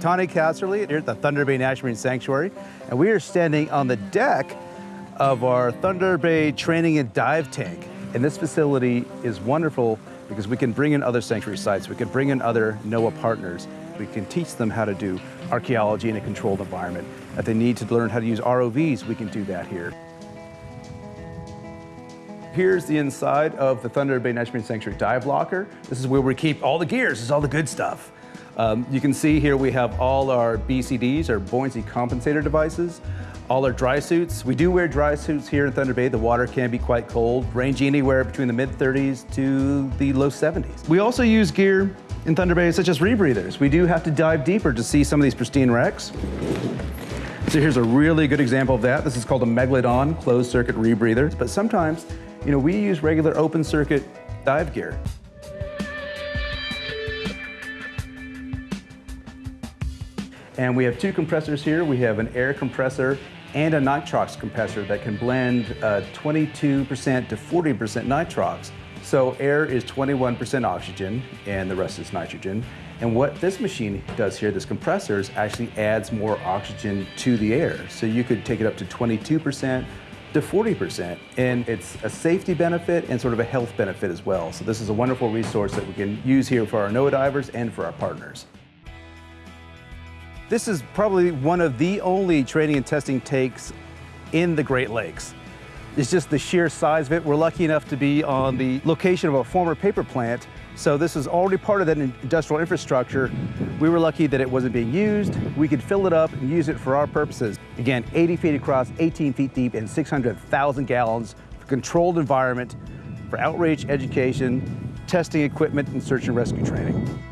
Tane Casserley here at the Thunder Bay National Marine Sanctuary, and we are standing on the deck of our Thunder Bay Training and Dive Tank. And this facility is wonderful because we can bring in other sanctuary sites, we can bring in other NOAA partners, we can teach them how to do archaeology in a controlled environment. If they need to learn how to use ROVs, we can do that here. Here's the inside of the Thunder Bay National Marine Sanctuary dive locker. This is where we keep all the gears, this is all the good stuff. Um, you can see here we have all our BCDs, our buoyancy compensator devices, all our dry suits. We do wear dry suits here in Thunder Bay. The water can be quite cold, ranging anywhere between the mid 30s to the low 70s. We also use gear in Thunder Bay such as rebreathers. We do have to dive deeper to see some of these pristine wrecks. So here's a really good example of that. This is called a Megalodon closed circuit rebreather. But sometimes you know, we use regular open circuit dive gear. And we have two compressors here. We have an air compressor and a nitrox compressor that can blend 22% uh, to 40% nitrox. So air is 21% oxygen and the rest is nitrogen. And what this machine does here, this compressor, is actually adds more oxygen to the air. So you could take it up to 22%, to 40%. And it's a safety benefit and sort of a health benefit as well. So this is a wonderful resource that we can use here for our NOAA divers and for our partners. This is probably one of the only training and testing takes in the Great Lakes. It's just the sheer size of it. We're lucky enough to be on the location of a former paper plant so this is already part of that industrial infrastructure. We were lucky that it wasn't being used. We could fill it up and use it for our purposes. Again, 80 feet across, 18 feet deep, and 600,000 gallons for controlled environment, for outreach, education, testing equipment, and search and rescue training.